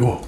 매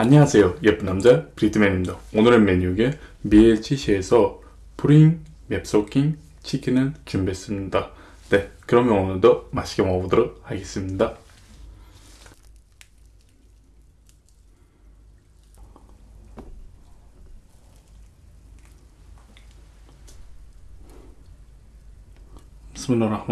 안녕하세요 예쁜 남자 브리드맨입니다 오늘의 메뉴에 미엘치시에서 프링 맵소킹 치킨을 준비했습니다 네 그러면 오늘도 맛있게 먹어보도록 하겠습니다 비스밀라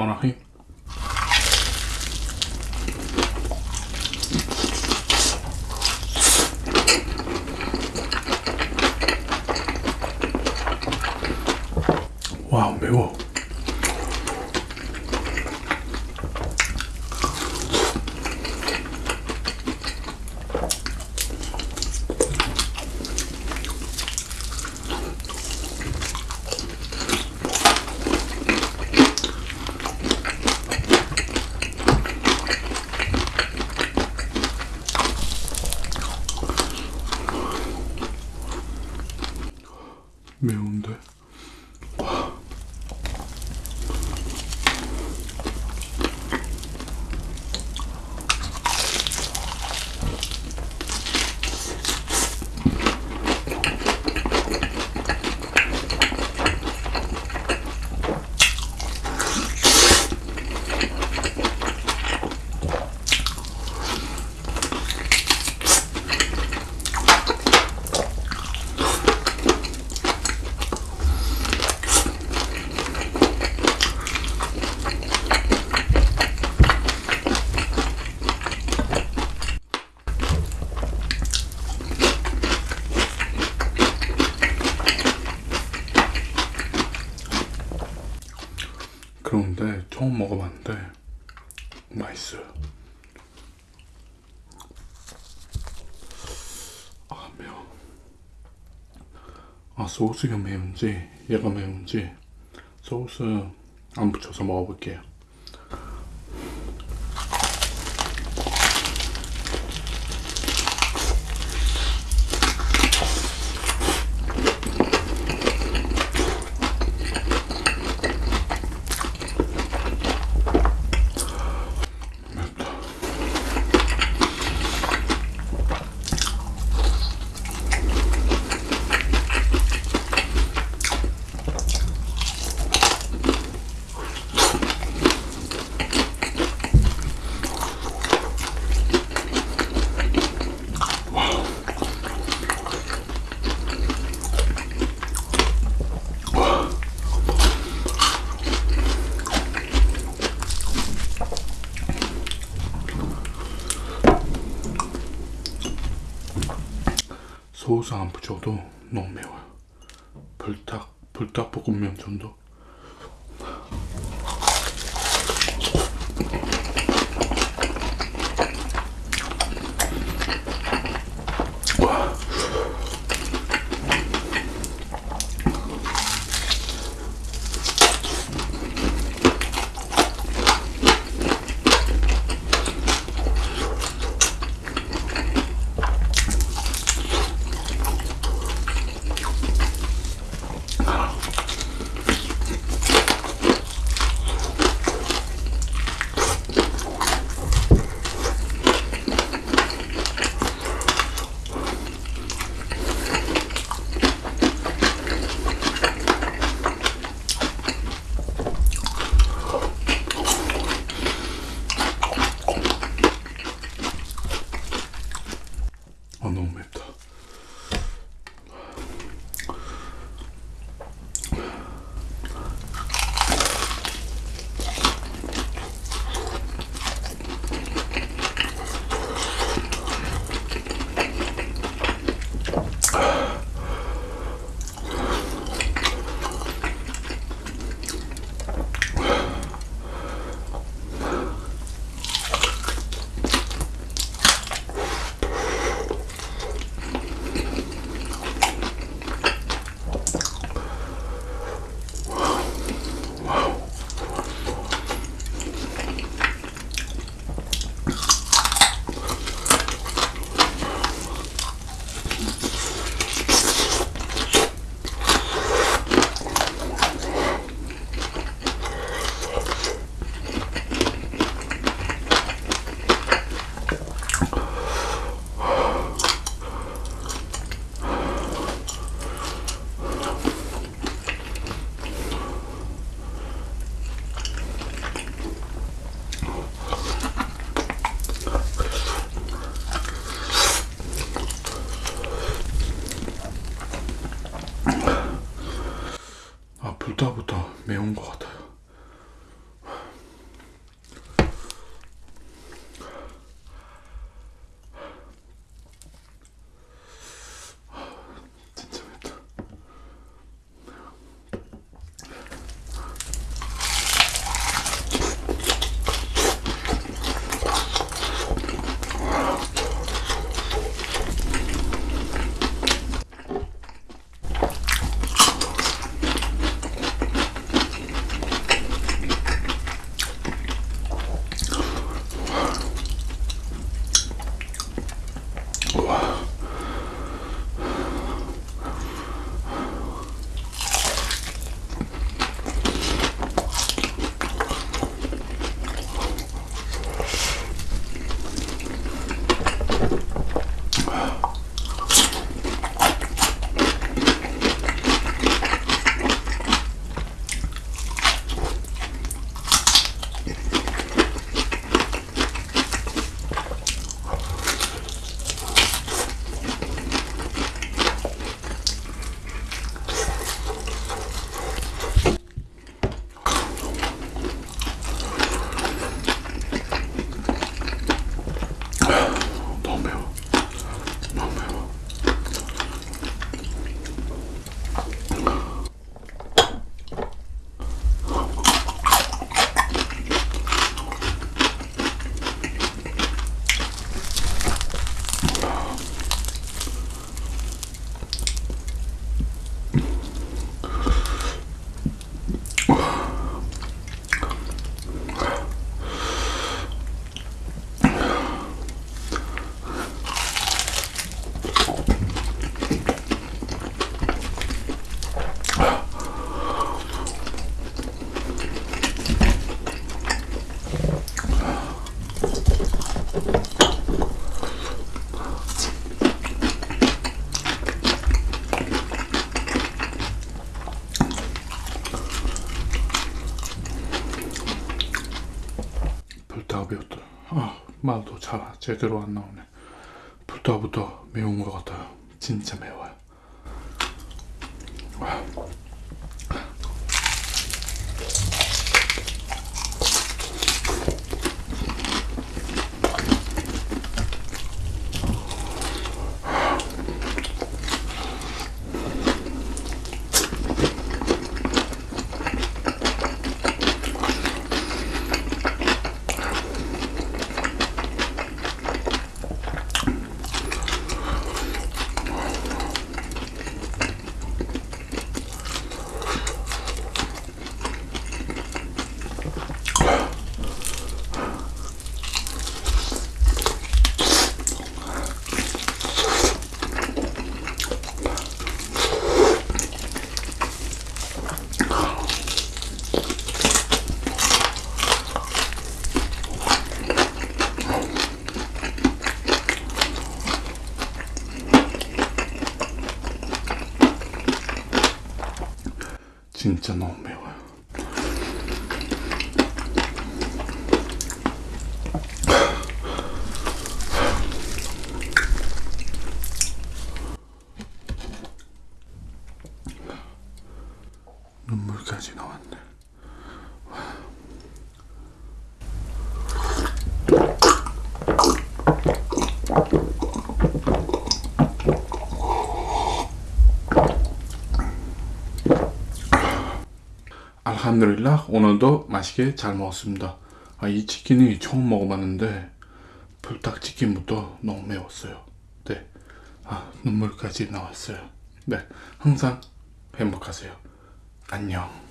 매운데 그런데 처음 먹어봤는데 맛있어요. 아 매워. 아 소스가 매운지 얘가 매운지 소스 안 붙여서 먹어볼게요. 소스 안 붙여도 너무 매워요. 불닭 불닭볶음면 정도. 아 불닭보다 매운 것 같아요. 아 말도 잘 제대로 안 나오네. 불닭보다 매운 것 같아요. 진짜 매워요. 진짜 너무 매워요. 눈물까지 나왔네. 알함드릴라 오늘도 맛있게 잘 먹었습니다. 아, 이 치킨이 처음 먹어봤는데 불닭 치킨부터 너무 매웠어요. 네, 아, 눈물까지 나왔어요. 네, 항상 행복하세요. 안녕.